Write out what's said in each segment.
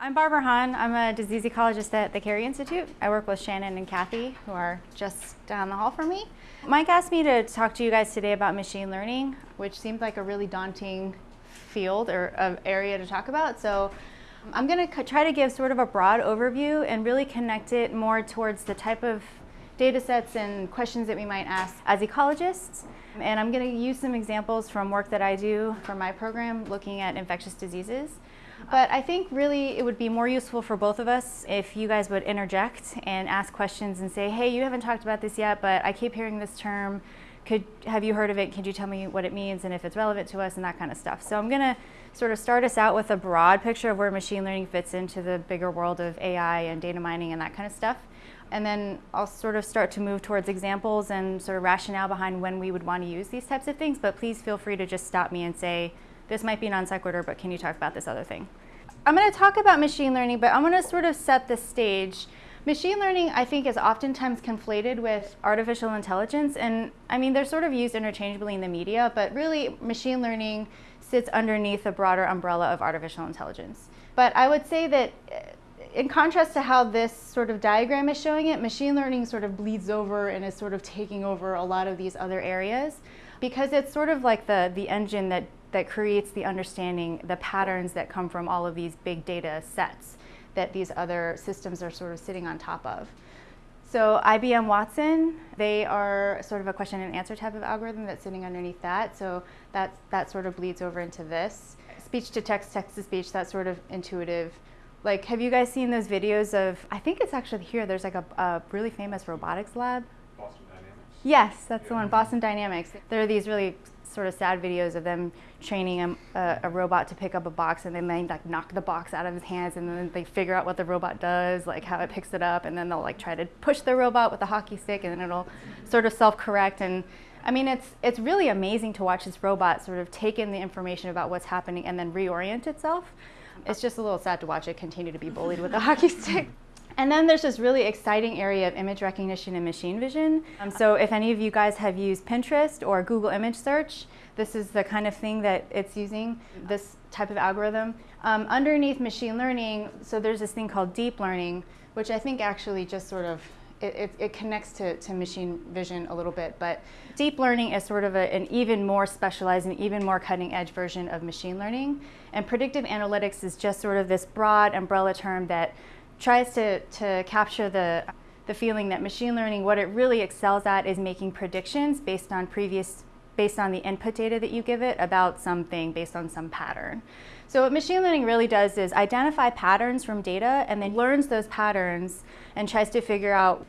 I'm Barbara Han. I'm a disease ecologist at the Cary Institute. I work with Shannon and Kathy, who are just down the hall from me. Mike asked me to talk to you guys today about machine learning, which seemed like a really daunting field or uh, area to talk about. So I'm going to try to give sort of a broad overview and really connect it more towards the type of data sets and questions that we might ask as ecologists. And I'm going to use some examples from work that I do for my program looking at infectious diseases. But I think really it would be more useful for both of us if you guys would interject and ask questions and say, hey, you haven't talked about this yet, but I keep hearing this term. Could, have you heard of it? Could you tell me what it means and if it's relevant to us and that kind of stuff. So I'm going to sort of start us out with a broad picture of where machine learning fits into the bigger world of AI and data mining and that kind of stuff. And then I'll sort of start to move towards examples and sort of rationale behind when we would want to use these types of things. But please feel free to just stop me and say, this might be non sequitur, but can you talk about this other thing? I'm going to talk about machine learning, but I'm going to sort of set the stage. Machine learning, I think, is oftentimes conflated with artificial intelligence. And I mean, they're sort of used interchangeably in the media, but really, machine learning sits underneath a broader umbrella of artificial intelligence. But I would say that eh, in contrast to how this sort of diagram is showing it, machine learning sort of bleeds over and is sort of taking over a lot of these other areas because it's sort of like the, the engine that that creates the understanding, the patterns that come from all of these big data sets that these other systems are sort of sitting on top of. So IBM Watson, they are sort of a question and answer type of algorithm that's sitting underneath that. So that, that sort of bleeds over into this. Speech to text, text to speech, that sort of intuitive. Like, have you guys seen those videos of, I think it's actually here, there's like a, a really famous robotics lab. Boston Dynamics? Yes, that's yeah. the one, Boston Dynamics. There are these really sort of sad videos of them training a, a, robot to pick up a box and then they like knock the box out of his hands and then they figure out what the robot does, like how it picks it up, and then they'll like try to push the robot with a hockey stick and then it'll sort of self-correct. And I mean, it's, it's really amazing to watch this robot sort of take in the information about what's happening and then reorient itself. It's just a little sad to watch it continue to be bullied with a hockey stick. And then there's this really exciting area of image recognition and machine vision. Um, so if any of you guys have used Pinterest or Google image search, this is the kind of thing that it's using, this type of algorithm. Um, underneath machine learning, so there's this thing called deep learning, which I think actually just sort of it, it, it, connects to, to machine vision a little bit, but deep learning is sort of a, an even more specialized and even more cutting edge version of machine learning. And predictive analytics is just sort of this broad umbrella term that tries to, to capture the, the feeling that machine learning, what it really excels at is making predictions based on previous, based on the input data that you give it about something based on some pattern. So what machine learning really does is identify patterns from data and then learns those patterns and tries to figure out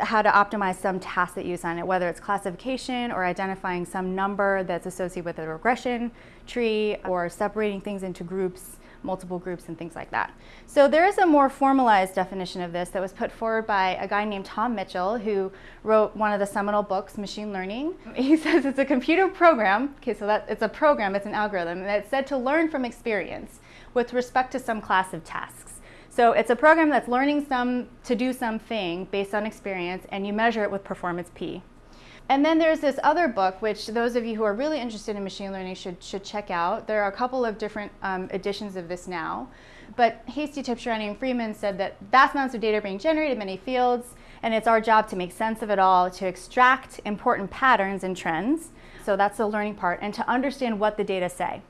how to optimize some task that you assign it, whether it's classification or identifying some number that's associated with a regression tree or separating things into groups multiple groups and things like that. So there is a more formalized definition of this that was put forward by a guy named Tom Mitchell who wrote one of the seminal books, Machine Learning. He says it's a computer program, okay, so that it's a program, it's an algorithm, and it's said to learn from experience with respect to some class of tasks. So it's a program that's learning some to do something based on experience and you measure it with performance P. And then there's this other book, which those of you who are really interested in machine learning should, should check out. There are a couple of different um, editions of this now. But Hastie, Tibshirani, and Friedman said that vast amounts of data are being generated in many fields, and it's our job to make sense of it all, to extract important patterns and trends. So that's the learning part, and to understand what the data say.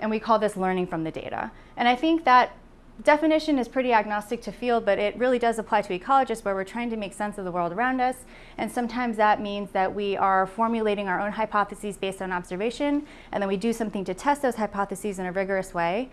And we call this learning from the data. And I think that definition is pretty agnostic to field, but it really does apply to ecologists where we're trying to make sense of the world around us. And sometimes that means that we are formulating our own hypotheses based on observation, and then we do something to test those hypotheses in a rigorous way.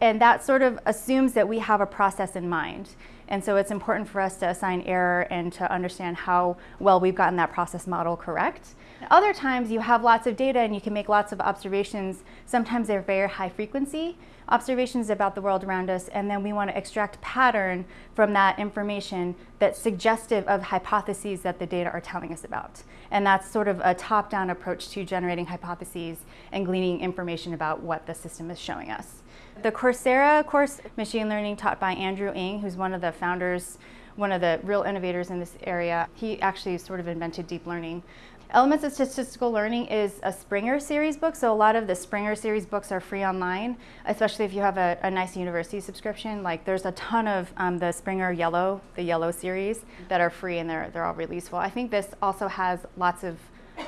And that sort of assumes that we have a process in mind. And so it's important for us to assign error and to understand how well we've gotten that process model correct. Other times you have lots of data and you can make lots of observations. Sometimes they're very high frequency observations about the world around us, and then we want to extract pattern from that information that's suggestive of hypotheses that the data are telling us about. And that's sort of a top-down approach to generating hypotheses and gleaning information about what the system is showing us. The Coursera course, Machine Learning, taught by Andrew Ng, who's one of the founders, one of the real innovators in this area. He actually sort of invented deep learning. Elements of Statistical Learning is a Springer series book, so a lot of the Springer series books are free online, especially if you have a, a nice university subscription. Like there's a ton of um, the Springer Yellow, the Yellow series, that are free and they're, they're all really useful. I think this also has lots of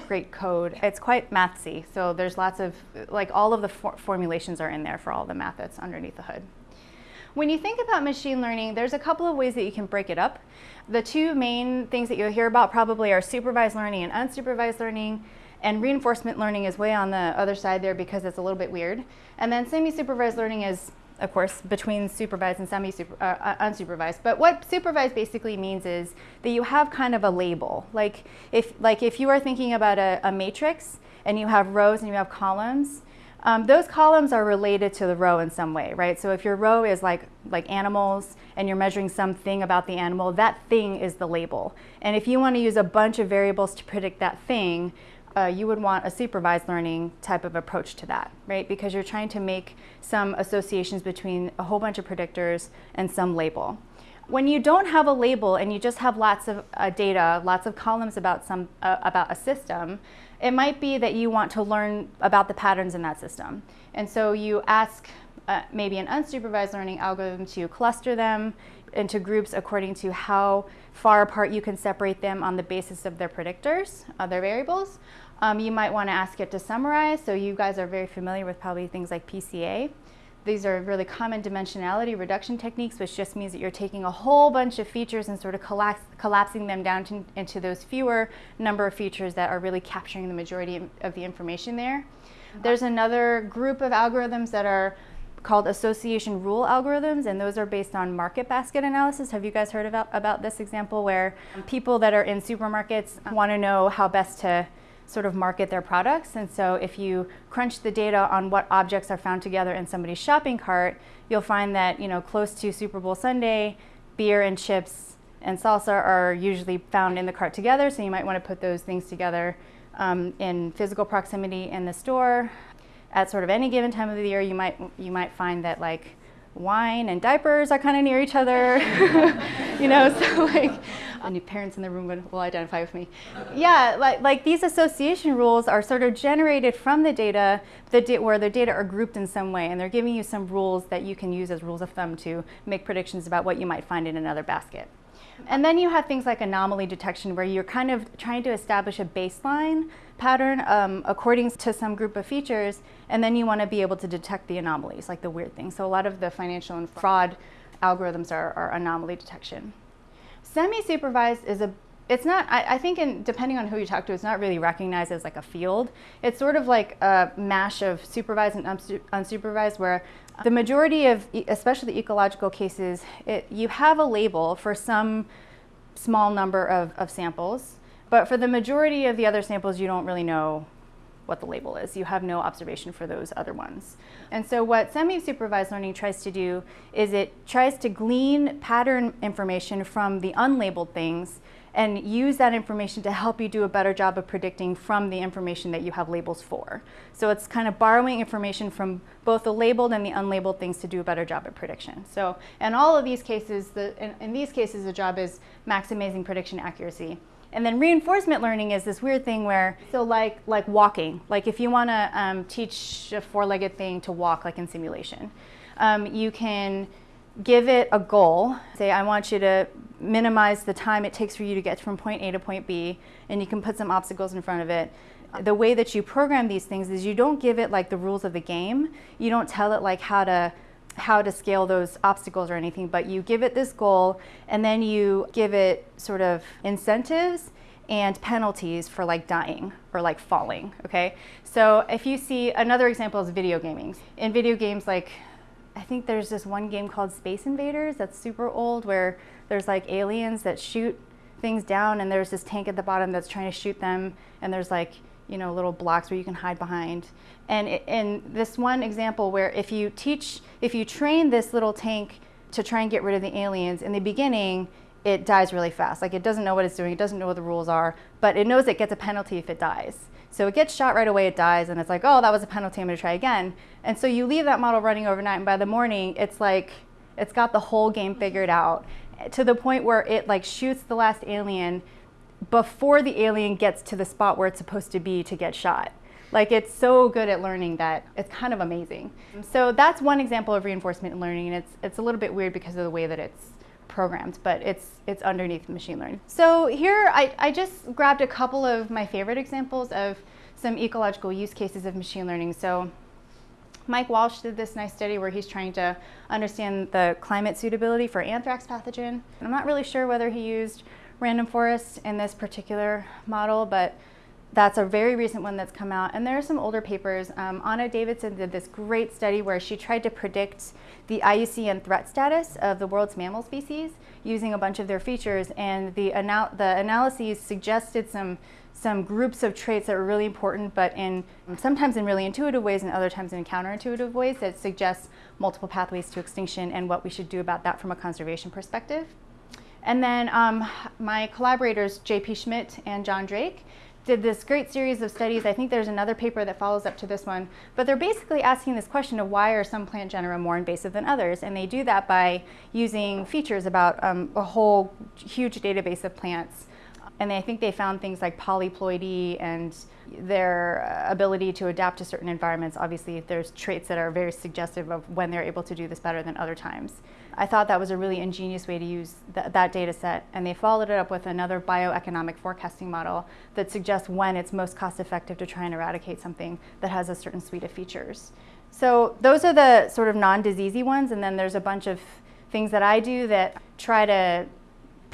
great code. It's quite mathsy, so there's lots of, like all of the for formulations are in there for all the math that's underneath the hood. When you think about machine learning, there's a couple of ways that you can break it up. The two main things that you'll hear about probably are supervised learning and unsupervised learning. And reinforcement learning is way on the other side there because it's a little bit weird. And then semi-supervised learning is, of course, between supervised and semi-unsupervised. Uh, but what supervised basically means is that you have kind of a label. Like if, like if you are thinking about a, a matrix and you have rows and you have columns, um, those columns are related to the row in some way, right? So if your row is like, like animals and you're measuring something about the animal, that thing is the label. And if you want to use a bunch of variables to predict that thing, uh, you would want a supervised learning type of approach to that, right? Because you're trying to make some associations between a whole bunch of predictors and some label. When you don't have a label and you just have lots of uh, data, lots of columns about, some, uh, about a system, it might be that you want to learn about the patterns in that system. And so you ask uh, maybe an unsupervised learning algorithm to cluster them into groups according to how far apart you can separate them on the basis of their predictors, other variables. Um, you might want to ask it to summarize. So you guys are very familiar with probably things like PCA. These are really common dimensionality reduction techniques, which just means that you're taking a whole bunch of features and sort of collapsing them down to, into those fewer number of features that are really capturing the majority of the information there. There's another group of algorithms that are called association rule algorithms, and those are based on market basket analysis. Have you guys heard about, about this example where people that are in supermarkets want to know how best to sort of market their products. And so if you crunch the data on what objects are found together in somebody's shopping cart, you'll find that, you know, close to Super Bowl Sunday, beer and chips and salsa are usually found in the cart together. So you might want to put those things together um, in physical proximity in the store. At sort of any given time of the year, you might, you might find that like wine and diapers are kind of near each other, you know, so like, any parents in the room will identify with me. Yeah, like, like these association rules are sort of generated from the data the where the data are grouped in some way and they're giving you some rules that you can use as rules of thumb to make predictions about what you might find in another basket. And then you have things like anomaly detection where you're kind of trying to establish a baseline pattern um, according to some group of features, and then you want to be able to detect the anomalies, like the weird things. So a lot of the financial and fraud algorithms are, are anomaly detection. Semi-supervised is a it's not, I, I think in, depending on who you talk to, it's not really recognized as like a field. It's sort of like a mash of supervised and unsupervised where the majority of, especially the ecological cases, it, you have a label for some small number of, of samples, but for the majority of the other samples, you don't really know what the label is. You have no observation for those other ones. And so what semi-supervised learning tries to do is it tries to glean pattern information from the unlabeled things and use that information to help you do a better job of predicting from the information that you have labels for. So it's kind of borrowing information from both the labeled and the unlabeled things to do a better job at prediction. So in all of these cases, the, in, in these cases, the job is maximizing prediction accuracy. And then reinforcement learning is this weird thing where, so like, like walking, like if you want to um, teach a four-legged thing to walk like in simulation, um, you can give it a goal. Say, I want you to minimize the time it takes for you to get from point A to point B, and you can put some obstacles in front of it. The way that you program these things is you don't give it like the rules of the game. You don't tell it like how to how to scale those obstacles or anything, but you give it this goal and then you give it sort of incentives and penalties for like dying or like falling, okay? So if you see, another example is video gaming. In video games, like I think there's this one game called Space Invaders that's super old where there's like aliens that shoot things down and there's this tank at the bottom that's trying to shoot them and there's like you know little blocks where you can hide behind. And in this one example where if you teach if you train this little tank to try and get rid of the aliens in the beginning it dies really fast. Like it doesn't know what it's doing it doesn't know what the rules are but it knows it gets a penalty if it dies. So it gets shot right away, it dies, and it's like, oh, that was a penalty, I'm gonna try again. And so you leave that model running overnight, and by the morning, it's like, it's got the whole game figured out to the point where it like shoots the last alien before the alien gets to the spot where it's supposed to be to get shot. Like it's so good at learning that it's kind of amazing. So that's one example of reinforcement learning and it's, it's a little bit weird because of the way that it's programmed, but it's, it's underneath machine learning. So here I, I just grabbed a couple of my favorite examples of some ecological use cases of machine learning. So Mike Walsh did this nice study where he's trying to understand the climate suitability for anthrax pathogen. I'm not really sure whether he used random forest in this particular model, but that's a very recent one that's come out. And there are some older papers. Um, Ana Davidson did this great study where she tried to predict the IUCN threat status of the world's mammal species using a bunch of their features. And the, anal the analyses suggested some, some groups of traits that were really important, but in sometimes in really intuitive ways and other times in counterintuitive ways that suggest multiple pathways to extinction and what we should do about that from a conservation perspective. And then um, my collaborators, J.P. Schmidt and John Drake, did this great series of studies. I think there's another paper that follows up to this one, but they're basically asking this question of why are some plant genera more invasive than others? And they do that by using features about um, a whole huge database of plants. And I think they found things like polyploidy and their uh, ability to adapt to certain environments. Obviously, there's traits that are very suggestive of when they're able to do this better than other times. I thought that was a really ingenious way to use th that data set, and they followed it up with another bioeconomic forecasting model that suggests when it's most cost effective to try and eradicate something that has a certain suite of features. So those are the sort of non-diseasey ones, and then there's a bunch of things that I do that try to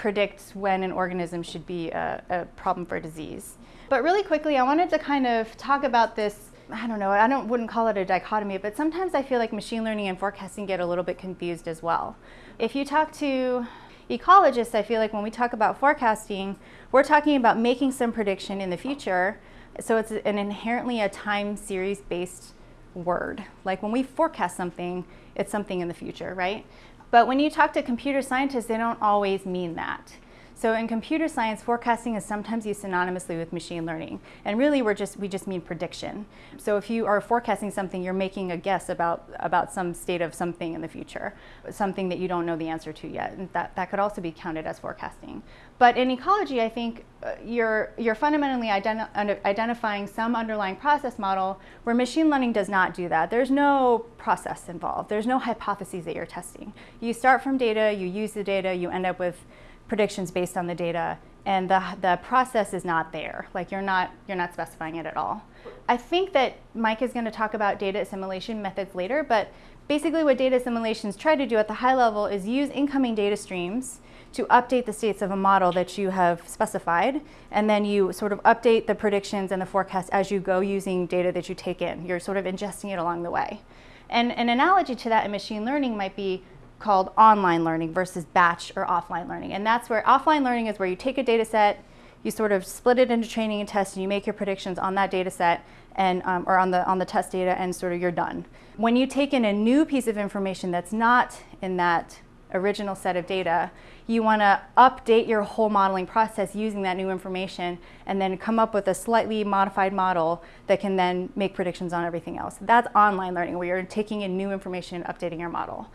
predict when an organism should be a, a problem for disease. But really quickly, I wanted to kind of talk about this I don't know, I don't, wouldn't call it a dichotomy, but sometimes I feel like machine learning and forecasting get a little bit confused as well. If you talk to ecologists, I feel like when we talk about forecasting, we're talking about making some prediction in the future. So it's an inherently a time series based word. Like when we forecast something, it's something in the future, right? But when you talk to computer scientists, they don't always mean that. So in computer science, forecasting is sometimes used synonymously with machine learning. And really, we're just, we just mean prediction. So if you are forecasting something, you're making a guess about, about some state of something in the future, something that you don't know the answer to yet. And that, that could also be counted as forecasting. But in ecology, I think uh, you're, you're fundamentally identi identifying some underlying process model where machine learning does not do that. There's no process involved. There's no hypotheses that you're testing. You start from data, you use the data, you end up with predictions based on the data and the, the process is not there. Like you're not, you're not specifying it at all. I think that Mike is going to talk about data assimilation methods later, but basically what data assimilations try to do at the high level is use incoming data streams to update the states of a model that you have specified, and then you sort of update the predictions and the forecast as you go using data that you take in. You're sort of ingesting it along the way. And an analogy to that in machine learning might be called online learning versus batch or offline learning. And that's where offline learning is where you take a data set, you sort of split it into training and test, and you make your predictions on that data set and, um, or on the, on the test data, and sort of you're done. When you take in a new piece of information that's not in that original set of data, you want to update your whole modeling process using that new information and then come up with a slightly modified model that can then make predictions on everything else. That's online learning where you're taking in new information and updating your model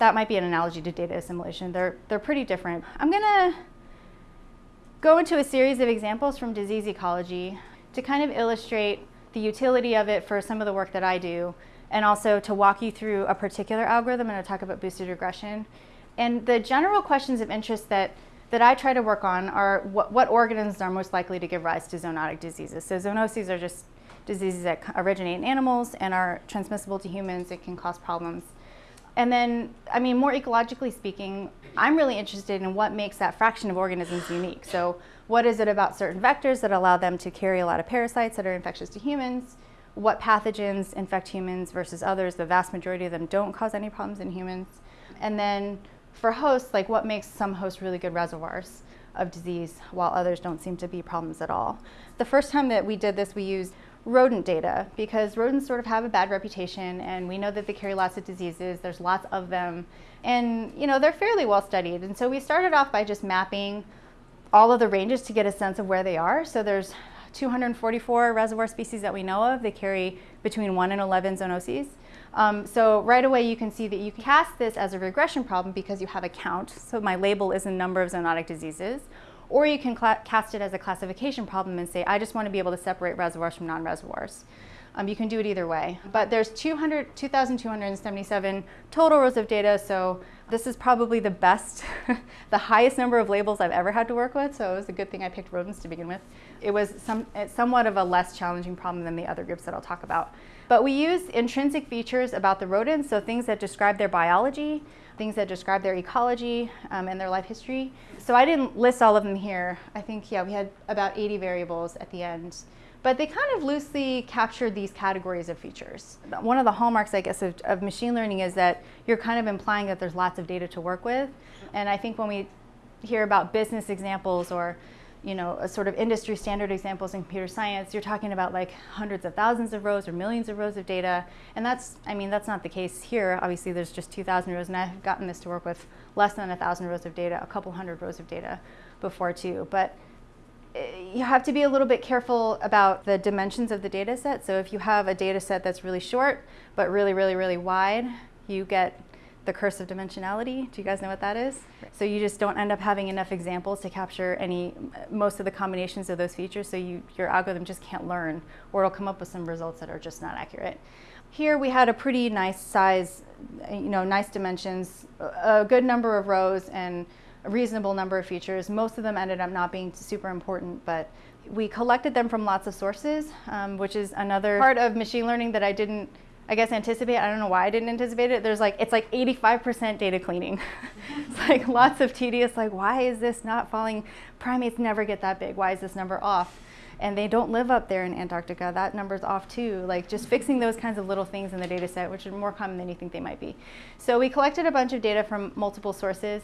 that might be an analogy to data assimilation. They're, they're pretty different. I'm gonna go into a series of examples from disease ecology to kind of illustrate the utility of it for some of the work that I do, and also to walk you through a particular algorithm. I'm gonna talk about boosted regression. And the general questions of interest that, that I try to work on are what, what organisms are most likely to give rise to zoonotic diseases. So zoonoses are just diseases that originate in animals and are transmissible to humans. It can cause problems. And then, I mean, more ecologically speaking, I'm really interested in what makes that fraction of organisms unique. So what is it about certain vectors that allow them to carry a lot of parasites that are infectious to humans? What pathogens infect humans versus others? The vast majority of them don't cause any problems in humans. And then for hosts, like what makes some hosts really good reservoirs of disease while others don't seem to be problems at all. The first time that we did this, we used rodent data because rodents sort of have a bad reputation and we know that they carry lots of diseases, there's lots of them, and you know, they're fairly well studied. And so we started off by just mapping all of the ranges to get a sense of where they are. So there's 244 reservoir species that we know of. They carry between 1 and 11 zoonoses. Um, so right away you can see that you can cast this as a regression problem because you have a count. So my label is a number of zoonotic diseases. or you can cast it as a classification problem and say, I just want to be able to separate reservoirs from non-reservoirs. Um, you can do it either way. But there's 200, 2,277 total rows of data, so this is probably the best, the highest number of labels I've ever had to work with, so it was a good thing I picked rodents to begin with. It was some, somewhat of a less challenging problem than the other groups that I'll talk about. But we use intrinsic features about the rodents, so things that describe their biology, things that describe their ecology um, and their life history. So I didn't list all of them here. I think, yeah, we had about 80 variables at the end. But they kind of loosely captured these categories of features. One of the hallmarks, I guess, of, of machine learning is that you're kind of implying that there's lots of data to work with. And I think when we hear about business examples or you know, a sort of industry standard examples in computer science, you're talking about like hundreds of thousands of rows or millions of rows of data. And that's, I mean, that's not the case here. Obviously, there's just 2,000 rows, and I've gotten this to work with less than 1,000 rows of data, a couple hundred rows of data before too. But eh, you have to be a little bit careful about the dimensions of the data set. So if you have a data set that's really short, but really, really, really wide, you get the curse of dimensionality. Do you guys know what that is? So you just don't end up having enough examples to capture any, most of the combinations of those features, so you, your algorithm just can't learn, or it'll come up with some results that are just not accurate. Here we had a pretty nice size, you know, nice dimensions, a good number of rows, and a reasonable number of features. Most of them ended up not being super important, but we collected them from lots of sources, um, which is another part of machine learning that I didn't, I guess, anticipate. I don't know why I didn't anticipate it. There's like, it's like 85% data cleaning. it's like lots of tedious, like, why is this not falling? Primates never get that big. Why is this number off? and they don't live up there in Antarctica. That number's off too. Like just fixing those kinds of little things in the data set, which are more common than you think they might be. So we collected a bunch of data from multiple sources.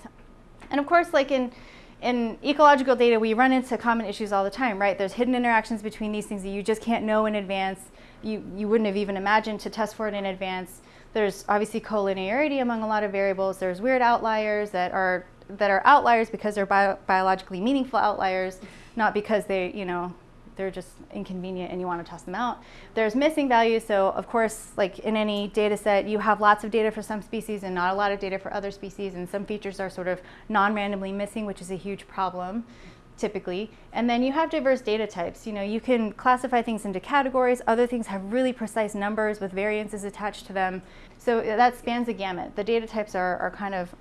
And of course, like in, in ecological data, we run into common issues all the time, right? There's hidden interactions between these things that you just can't know in advance. You, you wouldn't have even imagined to test for it in advance. There's obviously collinearity among a lot of variables. There's weird outliers that are, that are outliers because they're bio biologically meaningful outliers, not because they, you know, they're just inconvenient and you want to test them out. There's missing values, so of course, like in any data set, you have lots of data for some species and not a lot of data for other species, and some features are sort of non-randomly missing, which is a huge problem typically. And then you have diverse data types. You know, you can classify things into categories. Other things have really precise numbers with variances attached to them. So that spans the gamut. The data types are, are kind of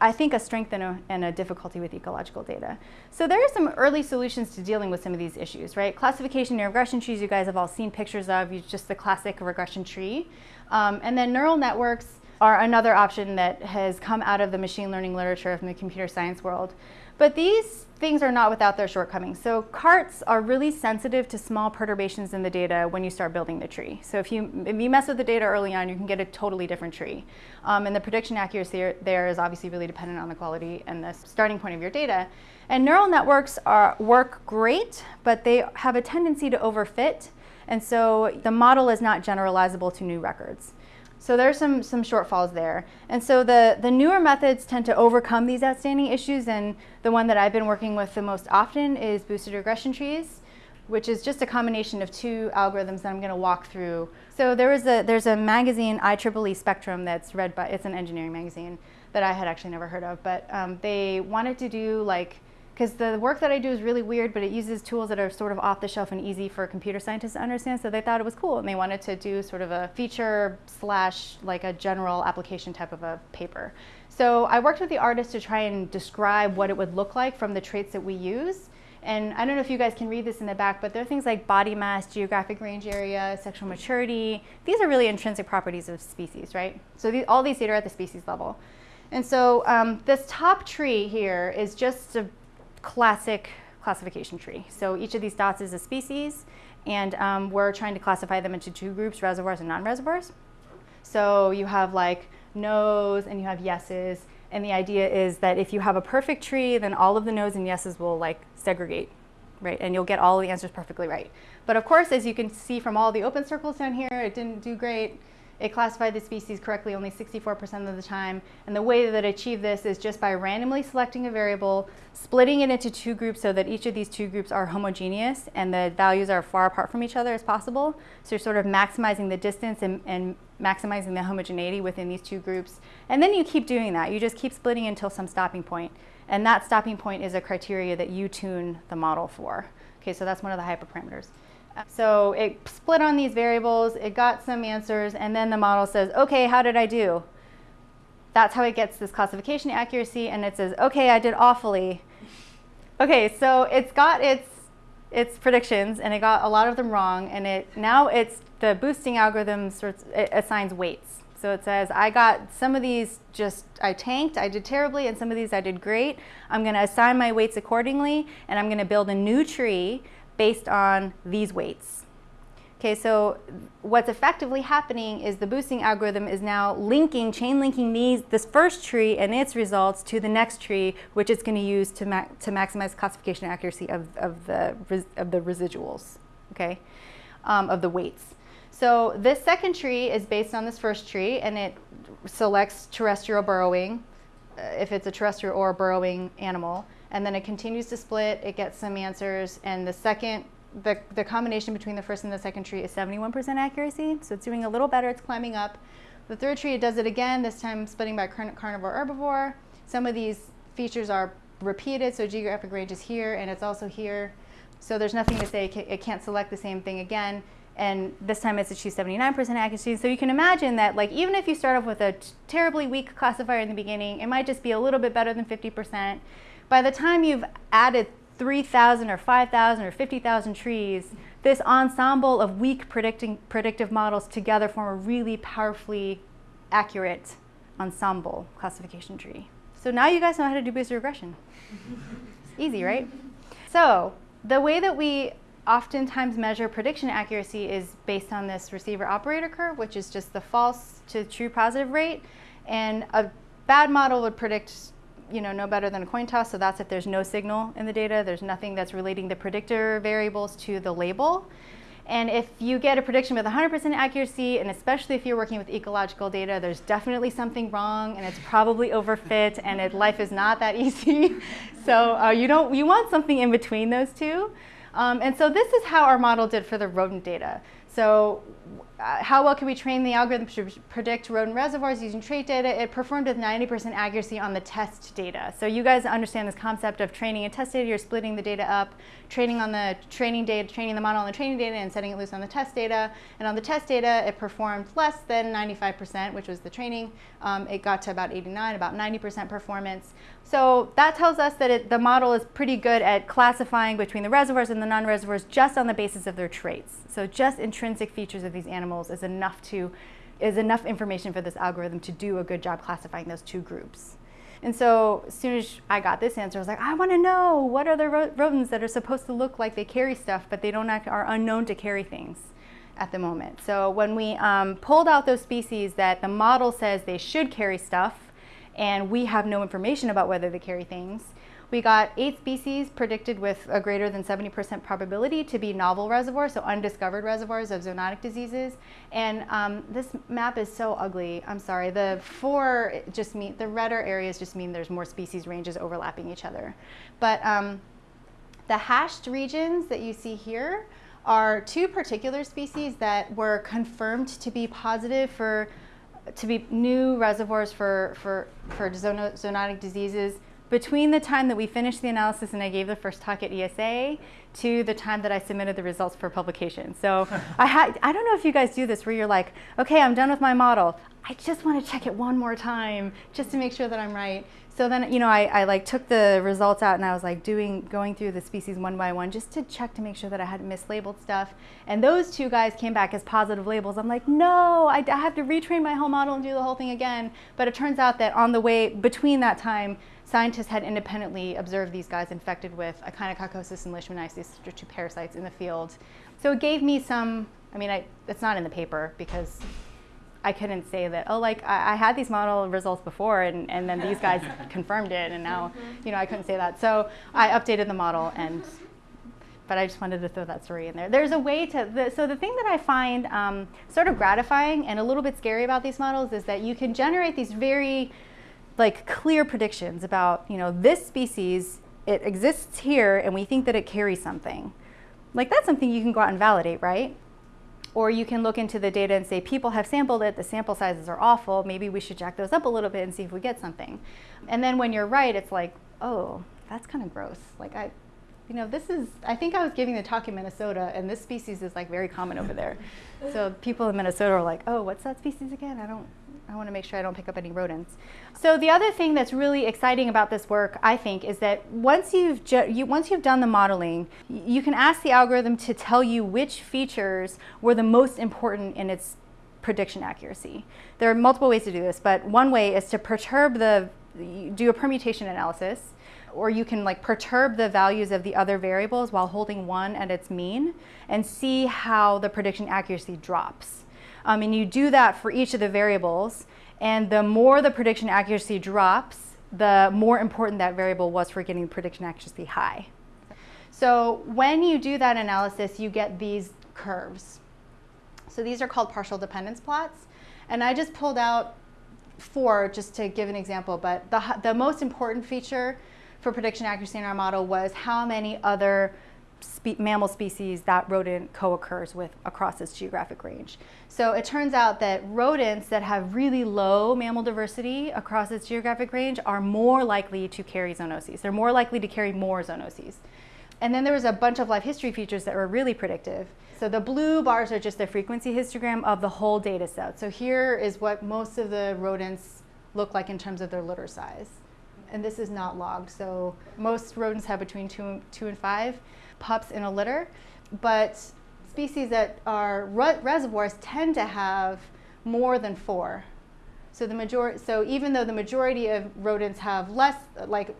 I think, a strength and a, and a, difficulty with ecological data. So there are some early solutions to dealing with some of these issues, right? Classification and regression trees you guys have all seen pictures of, just the classic regression tree. Um, and then neural networks are another option that has come out of the machine learning literature from the computer science world. But these things are not without their shortcomings. So CARTs are really sensitive to small perturbations in the data when you start building the tree. So if you, if you mess with the data early on, you can get a totally different tree. Um, and the prediction accuracy there is obviously really dependent on the quality and the starting point of your data. And neural networks are, work great, but they have a tendency to overfit. And so the model is not generalizable to new records. So there's some, some shortfalls there. And so the, the newer methods tend to overcome these outstanding issues and the one that I've been working with the most often is boosted regression trees, which is just a combination of two algorithms that I'm going to walk through. So there was a, there's a magazine, IEEE Spectrum, that's read by, it's an engineering magazine that I had actually never heard of, but um, they wanted to do like because the work that I do is really weird, but it uses tools that are sort of off the shelf and easy for computer scientists to understand. So they thought it was cool, and they wanted to do sort of a feature slash like a general application type of a paper. So I worked with the artist to try and describe what it would look like from the traits that we use. And I don't know if you guys can read this in the back, but there are things like body mass, geographic range area, sexual maturity. These are really intrinsic properties of species, right? So all these data are at the species level. And so um, this top tree here is just a classic classification tree. So each of these dots is a species, and um, we're trying to classify them into two groups, reservoirs and non-reservoirs. So you have like no's and you have yeses, and the idea is that if you have a perfect tree, then all of the no's and yeses will like segregate, right? And you'll get all the answers perfectly right. But of course, as you can see from all the open circles down here, it didn't do great. It classified the species correctly only 64% of the time. And the way that it achieved this is just by randomly selecting a variable, splitting it into two groups so that each of these two groups are homogeneous and the values are far apart from each other as possible. So you're sort of maximizing the distance and, and maximizing the homogeneity within these two groups. And then you keep doing that. You just keep splitting until some stopping point. And that stopping point is a criteria that you tune the model for. Okay, so that's one of the hyperparameters. So it split on these variables, it got some answers, and then the model says, okay, how did I do? That's how it gets this classification accuracy, and it says, okay, I did awfully. Okay, so it's got its its predictions, and it got a lot of them wrong, and it now it's the boosting algorithm sorts it assigns weights. So it says, I got some of these just, I tanked, I did terribly, and some of these I did great. I'm going to assign my weights accordingly, and I'm going to build a new tree based on these weights. Okay, so what's effectively happening is the boosting algorithm is now linking, chain linking these, this first tree and its results to the next tree, which it's going to use to, ma to maximize classification accuracy of, of, the, of the residuals, okay, um, of the weights. So this second tree is based on this first tree, and it selects terrestrial burrowing, uh, if it's a terrestrial or a burrowing animal and then it continues to split, it gets some answers, and the second, the, the combination between the first and the second tree is 71% accuracy, so it's doing a little better, it's climbing up. The third tree, it does it again, this time splitting by carnivore herbivore. Some of these features are repeated, so geographic range is here, and it's also here. So there's nothing to say it can't select the same thing again and this time it's achieved 79% accuracy. So you can imagine that like even if you start off with a terribly weak classifier in the beginning, it might just be a little bit better than 50%. By the time you've added 3,000 or 5,000 or 50,000 trees, this ensemble of weak predicting, predictive models together form a really powerfully accurate ensemble classification tree. So now you guys know how to do Boosted regression. Easy, right? So the way that we oftentimes measure prediction accuracy is based on this receiver operator curve, which is just the false to true positive rate. And a bad model would predict you know, no better than a coin toss. So that's if there's no signal in the data. There's nothing that's relating the predictor variables to the label. And if you get a prediction with 100% accuracy, and especially if you're working with ecological data, there's definitely something wrong, and it's probably overfit, and it, life is not that easy. so uh, you don't you want something in between those two. Um, and so this is how our model did for the rodent data. So how well can we train the algorithm to predict rodent reservoirs using trait data? It performed with 90% accuracy on the test data. So you guys understand this concept of training and test data. You're splitting the data up, training on the training data, training the model on the training data, and setting it loose on the test data. And on the test data, it performed less than 95%, which was the training. Um, it got to about 89, about 90% performance. So that tells us that it, the model is pretty good at classifying between the reservoirs and the non-reservoirs just on the basis of their traits. So just intrinsic features of these animals is enough to is enough information for this algorithm to do a good job classifying those two groups. And so as soon as I got this answer, I was like, I want to know what are the rodents that are supposed to look like they carry stuff, but they don't act, are unknown to carry things at the moment. So when we um, pulled out those species that the model says they should carry stuff, and we have no information about whether they carry things. We got eight species predicted with a greater than 70% probability to be novel reservoirs, so undiscovered reservoirs of zoonotic diseases. And um, this map is so ugly. I'm sorry. The four just mean, the redder areas just mean there's more species ranges overlapping each other. But um, the hashed regions that you see here are two particular species that were confirmed to be positive for to be new reservoirs for, for, for zoonotic diseases between the time that we finished the analysis and I gave the first talk at ESA to the time that I submitted the results for publication. So I, had, I don't know if you guys do this where you're like, okay, I'm done with my model. I just want to check it one more time just to make sure that I'm right. So then, you know, I, I like took the results out and I was like doing, going through the species one by one just to check to make sure that I hadn't mislabeled stuff. And those two guys came back as positive labels. I'm like, no, I, I have to retrain my whole model and do the whole thing again. But it turns out that on the way between that time, scientists had independently observed these guys infected with echinococcosis and leishmaniasis, which are two parasites in the field. So it gave me some, I mean, I, it's not in the paper because I couldn't say that, oh, like I, I, had these model results before and, and then these guys confirmed it and now, mm-hmm. you know, I couldn't say that. So I updated the model and, but I just wanted to throw that story in there. There's a way to, the, so the thing that I find um, sort of gratifying and a little bit scary about these models is that you can generate these very like clear predictions about, you know, this species, it exists here and we think that it carries something. Like that's something you can go out and validate, right? Or you can look into the data and say, people have sampled it, the sample sizes are awful, maybe we should jack those up a little bit and see if we get something. And then when you're right, it's like, oh, that's kind of gross. Like I, you know, this is, I think I was giving the talk in Minnesota and this species is like very common over there. so people in Minnesota are like, oh, what's that species again? I don't, I want to make sure I don't pick up any rodents. So the other thing that's really exciting about this work, I think, is that once you've you, once you've done the modeling, you can ask the algorithm to tell you which features were the most important in its prediction accuracy. There are multiple ways to do this, but one way is to perturb the do a permutation analysis or you can like perturb the values of the other variables while holding one at its mean and see how the prediction accuracy drops. Um, and you do that for each of the variables and the more the prediction accuracy drops, the more important that variable was for getting prediction accuracy high. So when you do that analysis, you get these curves. So these are called partial dependence plots. And I just pulled out four just to give an example, but the, the most important feature for prediction accuracy in our model was how many other spe mammal species that rodent co-occurs with across its geographic range. So it turns out that rodents that have really low mammal diversity across its geographic range are more likely to carry zoonoses. They're more likely to carry more zoonoses. And then there was a bunch of life history features that were really predictive. So the blue bars are just a frequency histogram of the whole data set. So here is what most of the rodents look like in terms of their litter size and this is not logged. So most rodents have between two, two and five pups in a litter, but species that are reservoirs tend to have more than four. So the majority, so even though the majority of rodents have less, like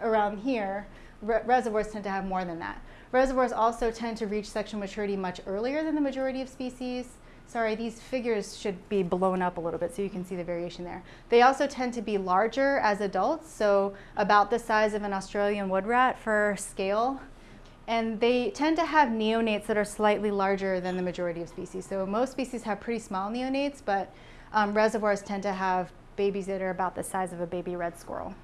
around here, re reservoirs tend to have more than that. Reservoirs also tend to reach sexual maturity much earlier than the majority of species. Sorry, these figures should be blown up a little bit so you can see the variation there. They also tend to be larger as adults, so about the size of an Australian wood rat for scale. And they tend to have neonates that are slightly larger than the majority of species. So most species have pretty small neonates, but um, reservoirs tend to have babies that are about the size of a baby red squirrel.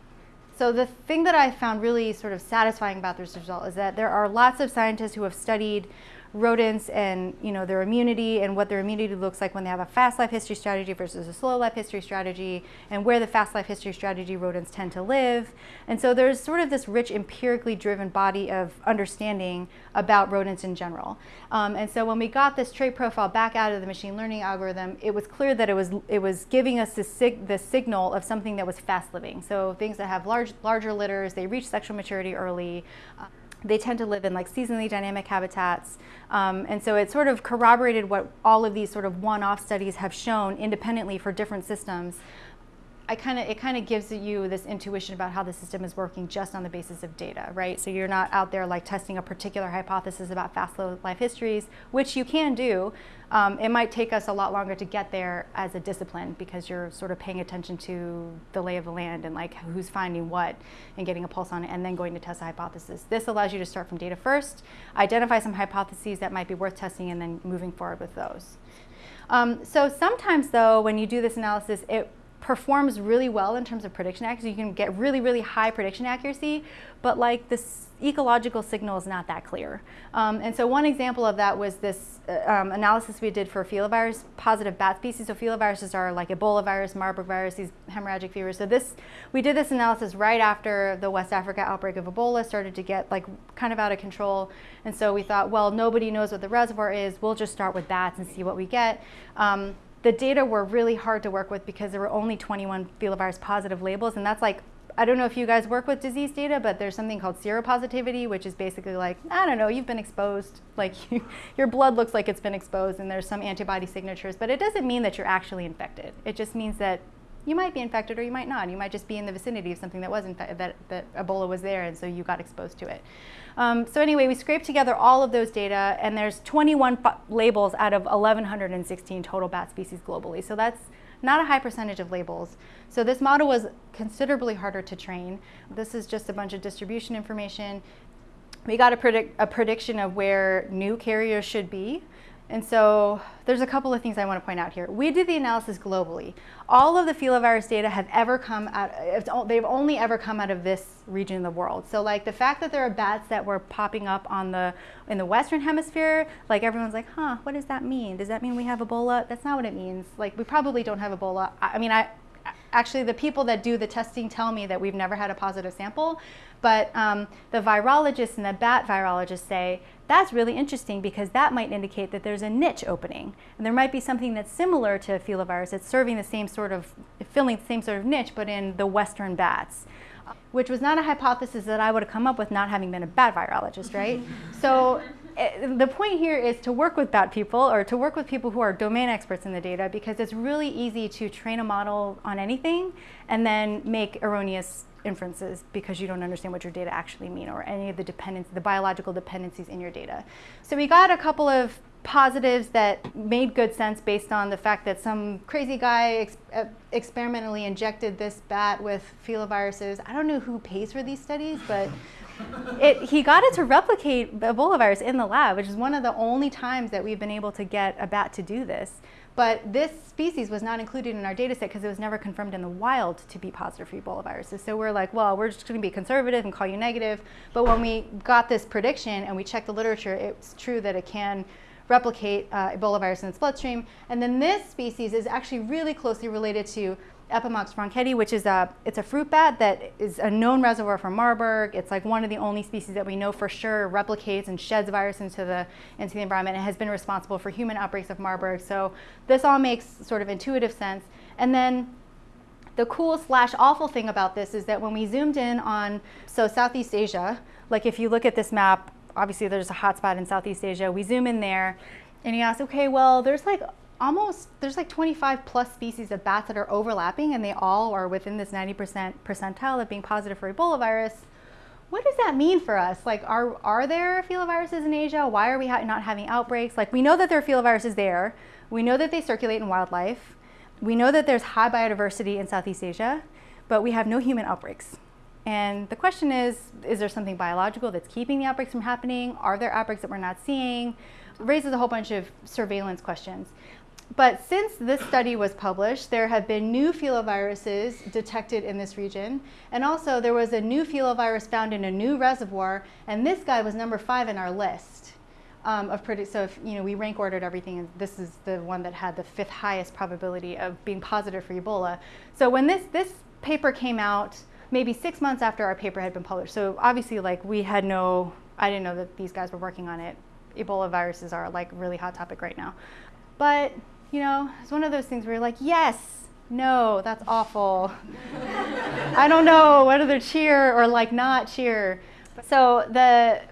So the thing that I found really sort of satisfying about this result is that there are lots of scientists who have studied rodents and you know their immunity and what their immunity looks like when they have a fast life history strategy versus a slow life history strategy and where the fast life history strategy rodents tend to live. And so there's sort of this rich empirically driven body of understanding about rodents in general. Um, and so when we got this trait profile back out of the machine learning algorithm, it was clear that it was it was giving us the, sig the signal of something that was fast living. So things that have large larger litters, they reach sexual maturity early. Uh, they tend to live in like seasonally dynamic habitats. Um, and so it sort of corroborated what all of these sort of one-off studies have shown independently for different systems I kind of it kind of gives you this intuition about how the system is working just on the basis of data, right? So you're not out there like testing a particular hypothesis about fast life histories, which you can do. Um, it might take us a lot longer to get there as a discipline because you're sort of paying attention to the lay of the land and like who's finding what and getting a pulse on it and then going to test a hypothesis. This allows you to start from data first, identify some hypotheses that might be worth testing and then moving forward with those. Um, so sometimes though, when you do this analysis, it performs really well in terms of prediction accuracy. You can get really, really high prediction accuracy, but like this ecological signal is not that clear. Um, and so one example of that was this uh, um, analysis we did for filovirus positive bat species. So filoviruses are like Ebola virus, Marburg virus, these hemorrhagic fevers. So this, we did this analysis right after the West Africa outbreak of Ebola started to get like kind of out of control. And so we thought, well, nobody knows what the reservoir is. We'll just start with bats and see what we get. Um, the data were really hard to work with because there were only 21 filovirus positive labels and that's like I don't know if you guys work with disease data, but there's something called seropositivity, which is basically like, I don't know, you've been exposed, like you, your blood looks like it's been exposed and there's some antibody signatures, but it doesn't mean that you're actually infected. It just means that you might be infected or you might not. You might just be in the vicinity of something that was infected, that, that Ebola was there and so you got exposed to it. Um, so anyway, we scraped together all of those data and there's 21 labels out of 1,116 total bat species globally. So that's not a high percentage of labels. So this model was considerably harder to train. This is just a bunch of distribution information. We got a, predict a prediction of where new carriers should be. And so there's a couple of things I want to point out here. We did the analysis globally. All of the filovirus data have ever come out, they've only ever come out of this region of the world. So like the fact that there are bats that were popping up on the, in the Western hemisphere, like everyone's like, huh, what does that mean? Does that mean we have Ebola? That's not what it means. Like we probably don't have Ebola. I, I mean, I, actually the people that do the testing tell me that we've never had a positive sample. But um, the virologists and the bat virologists say that's really interesting because that might indicate that there's a niche opening. And there might be something that's similar to filovirus that's serving the same sort of, filling the same sort of niche, but in the Western bats which was not a hypothesis that I would have come up with not having been a bat virologist, right? so the point here is to work with bad people or to work with people who are domain experts in the data because it's really easy to train a model on anything and then make erroneous inferences because you don't understand what your data actually mean or any of the dependence, the biological dependencies in your data. So we got a couple of positives that made good sense based on the fact that some crazy guy ex uh, experimentally injected this bat with filoviruses. I don't know who pays for these studies, but it, he got it to replicate Ebola virus in the lab, which is one of the only times that we've been able to get a bat to do this. But this species was not included in our data set because it was never confirmed in the wild to be positive for Ebola viruses. So we're like, well, we're just going to be conservative and call you negative. But when we got this prediction and we checked the literature, it's true that it can replicate uh, Ebola virus in its bloodstream. And then this species is actually really closely related to Epomox francketi, which is a, it's a fruit bat that is a known reservoir for Marburg. It's like one of the only species that we know for sure replicates and sheds virus into the, into the environment and has been responsible for human outbreaks of Marburg. So this all makes sort of intuitive sense. And then the cool slash awful thing about this is that when we zoomed in on, so Southeast Asia, like if you look at this map, obviously there's a hotspot in Southeast Asia, we zoom in there and you ask, okay, well, there's like almost, there's like 25 plus species of bats that are overlapping and they all are within this 90% percentile of being positive for Ebola virus. What does that mean for us? Like, are, are there filoviruses in Asia? Why are we ha not having outbreaks? Like, we know that there are filoviruses there. We know that they circulate in wildlife. We know that there's high biodiversity in Southeast Asia, but we have no human outbreaks. And the question is, is there something biological that's keeping the outbreaks from happening? Are there outbreaks that we're not seeing? It raises a whole bunch of surveillance questions. But since this study was published, there have been new filoviruses detected in this region. And also there was a new filovirus found in a new reservoir, and this guy was number five in our list. Um, of so if you know we rank ordered everything, and this is the one that had the fifth highest probability of being positive for Ebola. So when this this paper came out, maybe six months after our paper had been published. So obviously, like we had no, I didn't know that these guys were working on it. Ebola viruses are like really hot topic right now. But you know, it's one of those things where you're like, yes, no, that's awful. I don't know whether to cheer or like not cheer. So the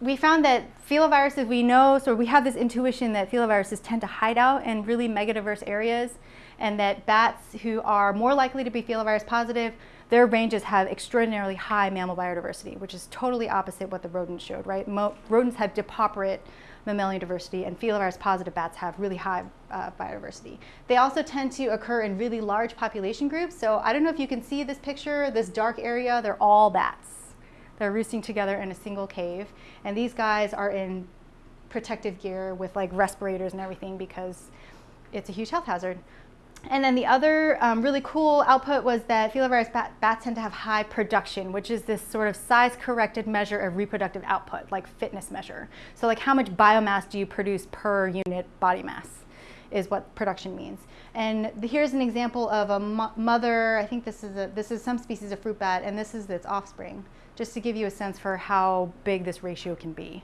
we found that filoviruses, we know, so we have this intuition that filoviruses tend to hide out in really megadiverse areas and that bats who are more likely to be filovirus positive, their ranges have extraordinarily high mammal biodiversity, which is totally opposite what the rodents showed, right? Mo rodents have depauperate mammalian diversity, and filovirus positive bats have really high uh, biodiversity. They also tend to occur in really large population groups. So I don't know if you can see this picture, this dark area, they're all bats. They're roosting together in a single cave. And these guys are in protective gear with like respirators and everything because it's a huge health hazard. And then the other um, really cool output was that filovirus bat bats tend to have high production, which is this sort of size-corrected measure of reproductive output, like fitness measure. So like how much biomass do you produce per unit body mass is what production means. And the, here's an example of a mo mother, I think this is, a, this is some species of fruit bat, and this is its offspring, just to give you a sense for how big this ratio can be.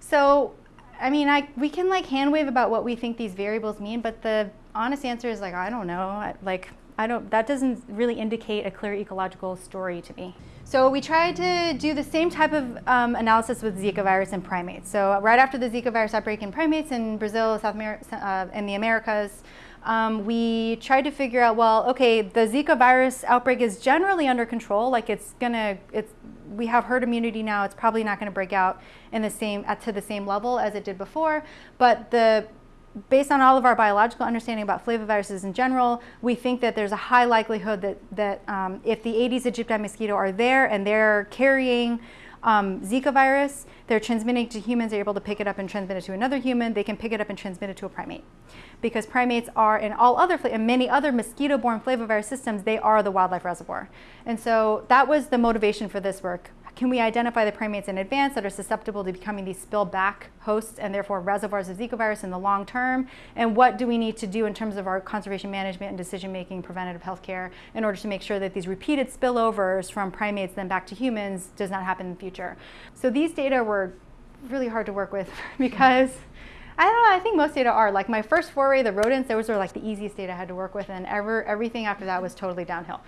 So I mean, I, we can like hand wave about what we think these variables mean, but the honest answer is like, I don't know. Like, I don't, that doesn't really indicate a clear ecological story to me. So we tried to do the same type of um, analysis with Zika virus in primates. So right after the Zika virus outbreak in primates in Brazil, South America, uh, in the Americas, um, we tried to figure out, well, okay, the Zika virus outbreak is generally under control. Like it's gonna, it's, we have herd immunity now. It's probably not gonna break out in the same, at to the same level as it did before. But the based on all of our biological understanding about flaviviruses in general, we think that there's a high likelihood that, that um, if the Aedes aegypti mosquito are there and they're carrying um, Zika virus, they're transmitting to humans, they're able to pick it up and transmit it to another human, they can pick it up and transmit it to a primate. Because primates are, in all other, in many other mosquito-borne flavivirus systems, they are the wildlife reservoir. And so that was the motivation for this work can we identify the primates in advance that are susceptible to becoming these spill back hosts and therefore reservoirs of Zika virus in the long term? And what do we need to do in terms of our conservation management and decision making, preventative health care, in order to make sure that these repeated spillovers from primates then back to humans does not happen in the future? So these data were really hard to work with because I don't know, I think most data are. Like my first foray, the rodents, those were like the easiest data I had to work with and ever, everything after that was totally downhill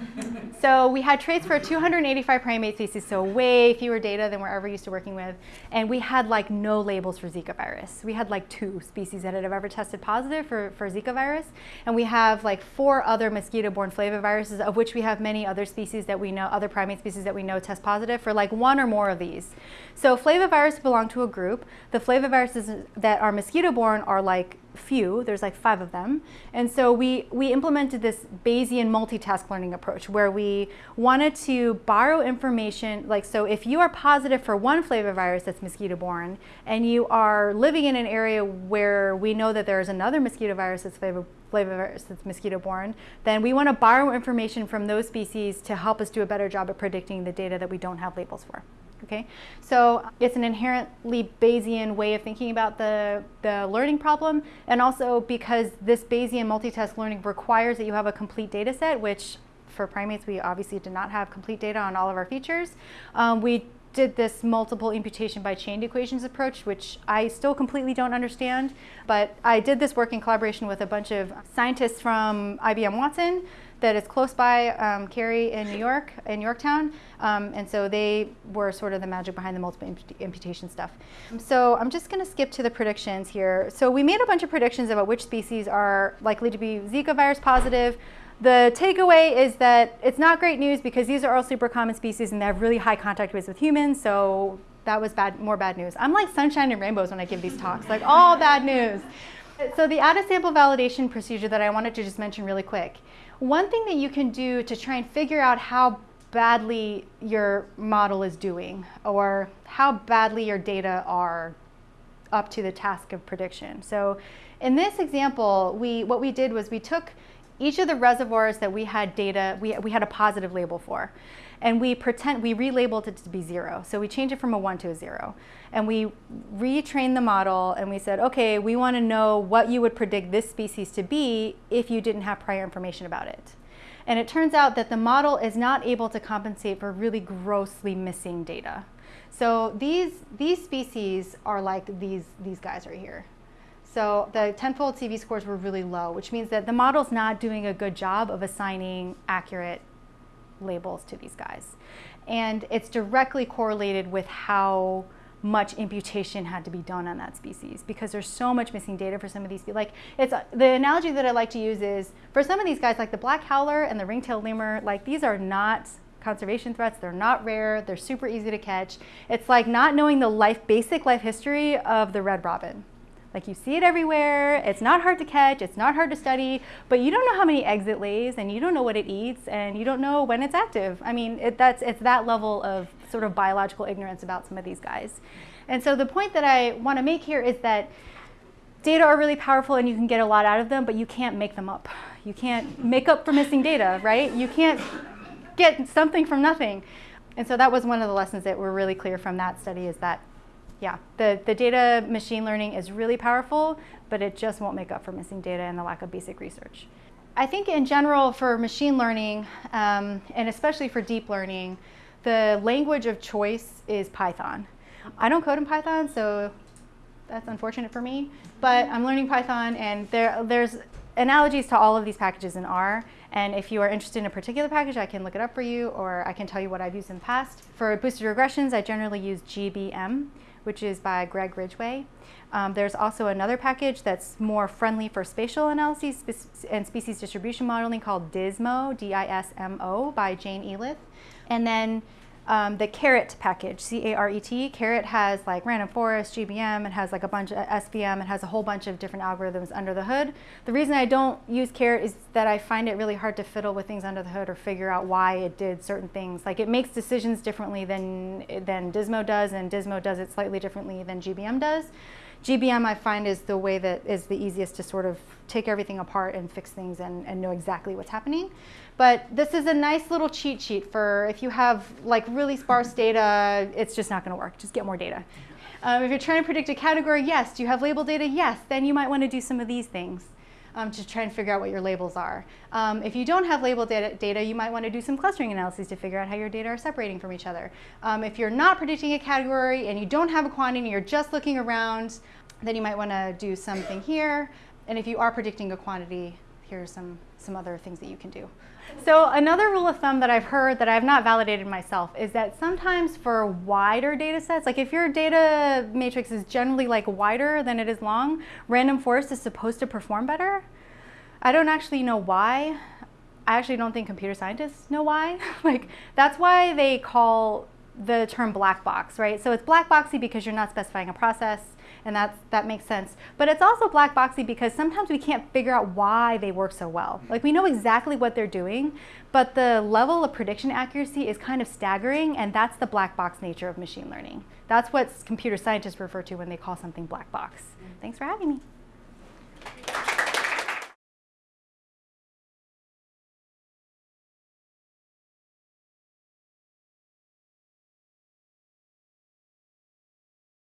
so we had traits for 285 primate species, so way fewer data than we're ever used to working with. And we had like no labels for Zika virus. We had like two species that had ever tested positive for, for Zika virus. And we have like four other mosquito-borne flaviviruses, of which we have many other species that we know, other primate species that we know test positive for like one or more of these. So flavivirus belong to a group. The flaviviruses that are mosquito-borne are like few, there's like five of them. And so we, we implemented this Bayesian multitask learning approach where we wanted to borrow information, like so if you are positive for one flavivirus that's mosquito-borne and you are living in an area where we know that there's another mosquito virus that's flavivirus that's mosquito-borne, then we want to borrow information from those species to help us do a better job at predicting the data that we don't have labels for. Okay, so it's an inherently Bayesian way of thinking about the, the learning problem, and also because this Bayesian multitask learning requires that you have a complete data set, which for primates we obviously did not have complete data on all of our features. Um, we did this multiple imputation by chained equations approach, which I still completely don't understand, but I did this work in collaboration with a bunch of scientists from IBM Watson, that is close by um, Cary in New York, in Yorktown. Um, and so they were sort of the magic behind the multiple imputation stuff. So I'm just going to skip to the predictions here. So we made a bunch of predictions about which species are likely to be Zika virus positive. The takeaway is that it's not great news because these are all super common species and they have really high contact rates with humans. So that was bad, more bad news. I'm like sunshine and rainbows when I give these talks, like all bad news. So the out-of-sample validation procedure that I wanted to just mention really quick one thing that you can do to try and figure out how badly your model is doing or how badly your data are up to the task of prediction. So in this example, we, what we did was we took each of the reservoirs that we had data, we, we had a positive label for and we pretend, we relabeled it to be zero. So we changed it from a one to a zero. And we retrained the model and we said, okay, we wanna know what you would predict this species to be if you didn't have prior information about it. And it turns out that the model is not able to compensate for really grossly missing data. So these, these species are like these, these guys right here. So the tenfold CV scores were really low, which means that the model's not doing a good job of assigning accurate labels to these guys. And it's directly correlated with how much imputation had to be done on that species because there's so much missing data for some of these. Like it's the analogy that I like to use is for some of these guys like the black howler and the ring-tailed lemur, like these are not conservation threats. They're not rare. They're super easy to catch. It's like not knowing the life, basic life history of the red robin. Like you see it everywhere, it's not hard to catch, it's not hard to study, but you don't know how many eggs it lays and you don't know what it eats and you don't know when it's active. I mean, it, that's, it's that level of sort of biological ignorance about some of these guys. And so the point that I want to make here is that data are really powerful and you can get a lot out of them, but you can't make them up. You can't make up for missing data, right? You can't get something from nothing. And so that was one of the lessons that were really clear from that study is that yeah, the, the data machine learning is really powerful, but it just won't make up for missing data and the lack of basic research. I think in general for machine learning, um, and especially for deep learning, the language of choice is Python. I don't code in Python, so that's unfortunate for me, but I'm learning Python and there, there's analogies to all of these packages in R. And if you are interested in a particular package, I can look it up for you or I can tell you what I've used in the past. For boosted regressions, I generally use GBM which is by Greg Ridgway. Um, there's also another package that's more friendly for spatial analyses and species distribution modeling called DISMO, D-I-S-M-O, by Jane Elith. And then um, the CARET package, C-A-R-E-T. CARET has like random forest, GBM, it has like a bunch of SVM, it has a whole bunch of different algorithms under the hood. The reason I don't use CARET is that I find it really hard to fiddle with things under the hood or figure out why it did certain things. Like it makes decisions differently than, than Dismo does, and Dismo does it slightly differently than GBM does. GBM I find is the way that is the easiest to sort of take everything apart and fix things and, and know exactly what's happening. But this is a nice little cheat sheet for if you have like really sparse data, it's just not going to work. Just get more data. Um, if you're trying to predict a category, yes. Do you have label data? Yes. Then you might want to do some of these things um, to try and figure out what your labels are. Um, if you don't have label data, data, you might want to do some clustering analyses to figure out how your data are separating from each other. Um, if you're not predicting a category and you don't have a quantity, and you're just looking around, then you might want to do something here. And if you are predicting a quantity, here's some, some other things that you can do. So another rule of thumb that I've heard that I've not validated myself is that sometimes for wider data sets, like if your data matrix is generally like wider than it is long, random forest is supposed to perform better. I don't actually know why. I actually don't think computer scientists know why. like that's why they call the term black box, right? So it's black boxy because you're not specifying a process and that's, that makes sense. But it's also black boxy because sometimes we can't figure out why they work so well. Mm. Like we know exactly what they're doing, but the level of prediction accuracy is kind of staggering and that's the black box nature of machine learning. That's what computer scientists refer to when they call something black box. Mm. Thanks for having me.